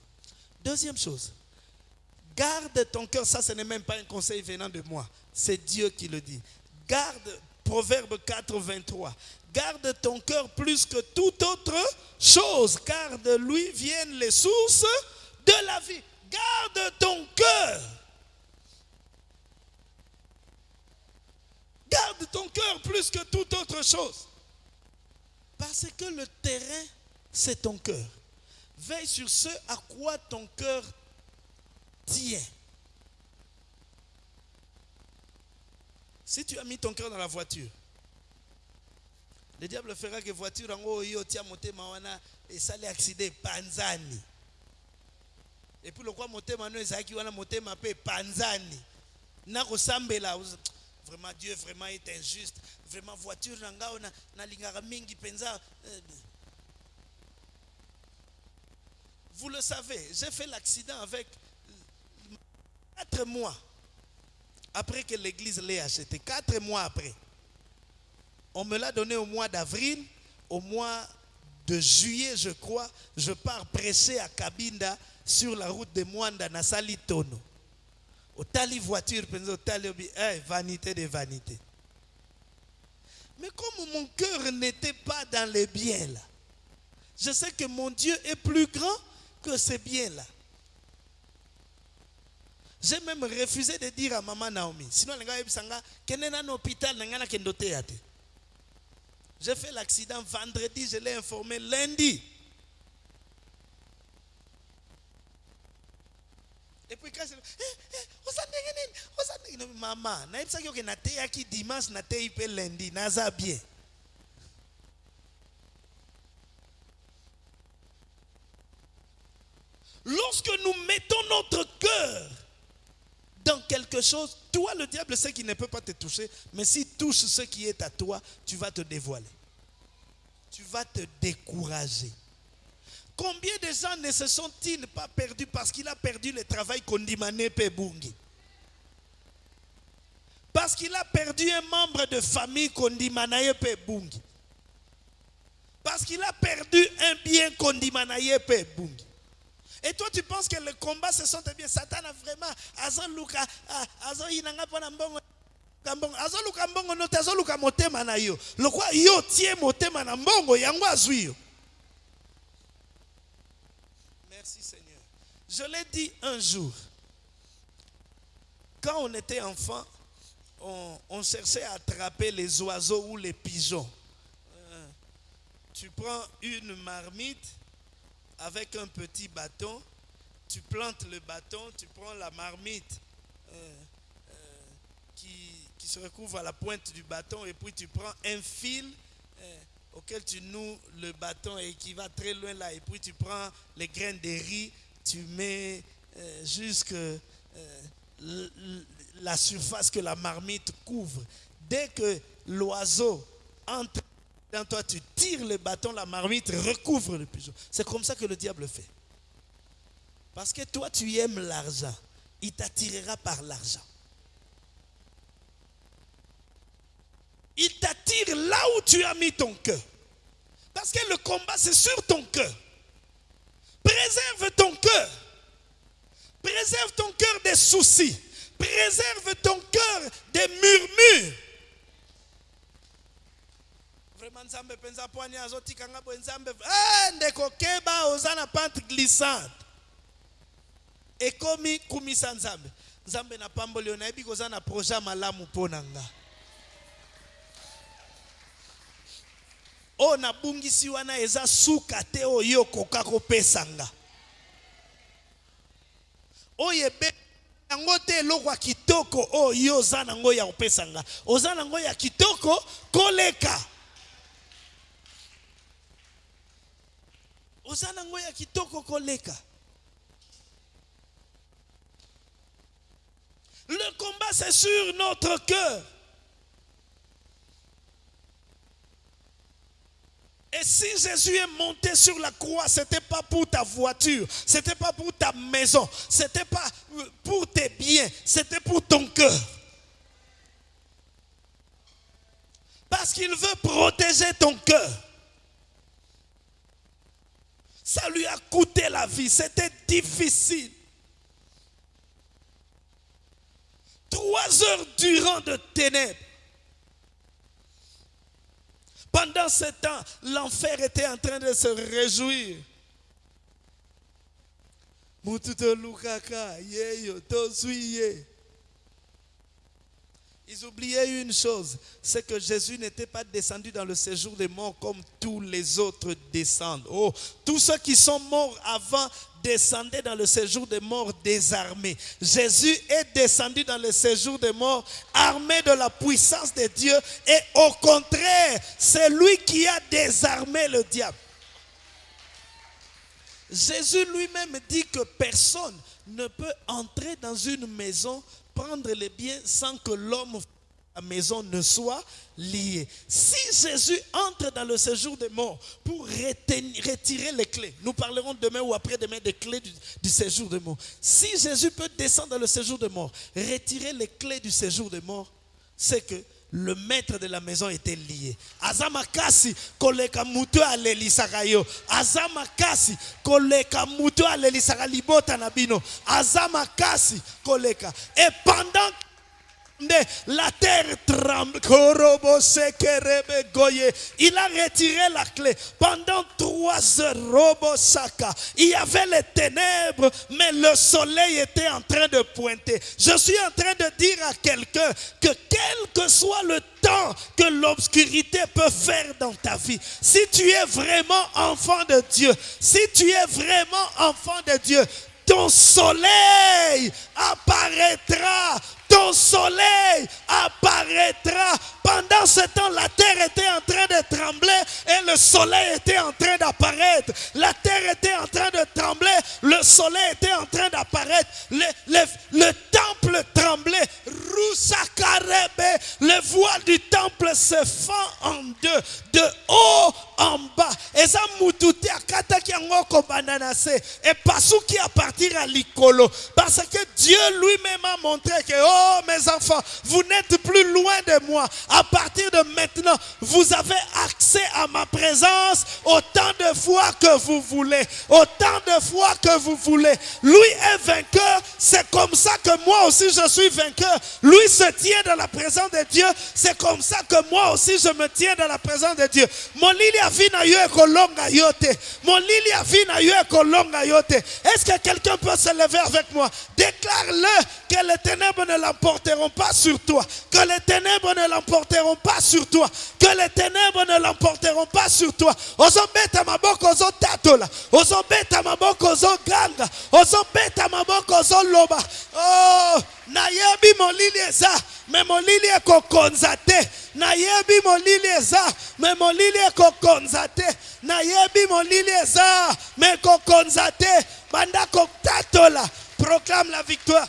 Deuxième chose, Garde ton cœur, ça ce n'est même pas un conseil venant de moi, c'est Dieu qui le dit. Garde, Proverbe 4, 23. Garde ton cœur plus que toute autre chose, car de lui viennent les sources de la vie. Garde ton cœur. Garde ton cœur plus que toute autre chose. Parce que le terrain, c'est ton cœur. Veille sur ce à quoi ton cœur tient. Si tu as mis ton cœur dans la voiture, le diable fera que voiture en haut, yo tia motema wana esali accident panzani. Et puis le quoi motema no ezaki wana motema pe panzani. Na kosambela vraiment Dieu vraiment est injuste. Vraiment voiture na ngao na lingaka mingi penza. Euh, Vous le savez, j'ai fait l'accident avec quatre mois après que l'église l'ait acheté. Quatre mois après. On me l'a donné au mois d'avril. Au mois de juillet, je crois, je pars prêcher à Kabinda sur la route de Mwanda, Nasali Tono. Au tali voiture, eh, vanité de vanité. Mais comme mon cœur n'était pas dans les biens là, je sais que mon Dieu est plus grand que ces biens-là. J'ai même refusé de dire à maman Naomi, sinon les gars ebisanga kende na hôpital na. J'ai fait l'accident vendredi, je l'ai informé lundi. Et puis quand je eh, eh? Maman, na ebisaki oke na te yaki dimanche na te lundi, naza bien. Lorsque nous mettons notre cœur dans quelque chose, toi, le diable sait qu'il ne peut pas te toucher, mais s'il touche ce qui est à toi, tu vas te dévoiler. Tu vas te décourager. Combien de gens ne se sont-ils pas perdus parce qu'il a perdu le travail Kondimane Pebungi Parce qu'il a perdu un membre de famille Kondimanaye Pebungi Parce qu'il a perdu un bien Kondimanaye Pebungi et toi, tu penses que le combat se sent bien. Satan a vraiment. Yo. Merci Seigneur. Je l'ai dit un jour. Quand on était enfant, on, on cherchait à attraper les oiseaux ou les pigeons. Euh, tu prends une marmite avec un petit bâton, tu plantes le bâton, tu prends la marmite euh, euh, qui, se recouvre à la pointe du bâton et puis tu prends un fil euh, auquel tu noues le bâton et qui va très loin là et puis tu prends les graines de riz, tu mets jusque la surface que la marmite couvre. Dès que l'oiseau entre toi, tu tires le bâton, la marmite recouvre le pigeon. C'est comme ça que le diable fait. Parce que toi, tu aimes l'argent. Il t'attirera par l'argent. Il t'attire là où tu as mis ton cœur. Parce que le combat, c'est sur ton cœur. Préserve ton cœur. Préserve ton cœur des soucis. Préserve ton cœur des murmures. Vraiment nzambe mpenza pwani azotikanga boye nzambe Eh, ndeko keba oza na pente glissante. Ekomi kumisa nzambe. Nzambe na pamboli yo nayebi koza na projet malamu mpo na nga. Oyo nabungisi wana eza suka te oyo okoka kopesa nga. Oyo ebe yango te eloko ya kitoko oyo oza nango ya kopesa nga. Oza nango ya kitoko koleka le combat c'est sur notre cœur Et si Jésus est monté sur la croix, ce n'était pas pour ta voiture, ce n'était pas pour ta maison, ce n'était pas pour tes biens, c'était pour ton cœur. Parce qu'il veut protéger ton cœur. Ça lui a coûté la vie, c'était difficile. trois heures durant de ténèbres. Pendant ce temps, l'enfer était en train de se réjouir. Lukaka, yeyo, tozuiye. Ils oubliaient une chose, c'est que Jésus n'était pas descendu dans le séjour des morts comme tous les autres descendent. Oh, tous ceux qui sont morts avant descendaient dans le séjour des morts désarmés. Jésus est descendu dans le séjour des morts armé de la puissance de Dieu et au contraire, c'est lui qui a désarmé le diable. Jésus lui-même dit que personne ne peut entrer dans une maison, prendre les biens sans que l'homme la maison ne soit lié. Si Jésus entre dans le séjour des morts pour retirer les clés, nous parlerons demain ou après-demain des clés du séjour des morts. Si Jésus peut descendre dans le séjour des morts, retirer les clés du séjour des morts, c'est que le maître de la maison était lié. Azamakasi koleka mutu alelisaka yo. Azamakasi koleka mutu alelisaka libota na bino. Azamakasi koleka. Et pendant la terre tremble. Il a retiré la clé. Pendant trois heures, il y avait les ténèbres, mais le soleil était en train de pointer. Je suis en train de dire à quelqu'un que quel que soit le temps que l'obscurité peut faire dans ta vie, si tu es vraiment enfant de Dieu, si tu es vraiment enfant de Dieu, ton soleil apparaîtra. Ton soleil apparaîtra. Pendant ce temps, la terre était en train de trembler et le soleil était en train d'apparaître. La terre était en train de trembler, le soleil était en train d'apparaître. Le, le- le temple tremblait. Rusakarebe, le voile du temple se fend en deux, de haut en bas. Eza mututi akataki yango kobanda na se epasuki à partir à likolo parce que Dieu lui-même a montré que oh mes enfants vous n'êtes plus loin de moi. À partir de maintenant vous avez accès à ma présence autant de fois que vous voulez autant de fois que vous voulez. Lui est vainqueur c'est comme ça que moi aussi je suis vainqueur. Lui se tient dans la présence de Dieu c'est comme ça que moi aussi je me tiens dans la présence de Dieu. Est-ce que quelqu'un peut se lever avec moi? Déclare-le que les ténèbres ne l'emporteront pas sur toi. Que les ténèbres ne l'emporteront pas sur toi. Que les ténèbres ne l'emporteront pas sur toi. Ozobeta maboko ozotatola ozobeta maboko ozoganga ozobeta maboko ozoloba oh nayebi molili eza me molili ekokonza te nayebi molili eza me molili ekokonza te nayebi molili eza me ekokonza te banda kotatola. Proclame la victoire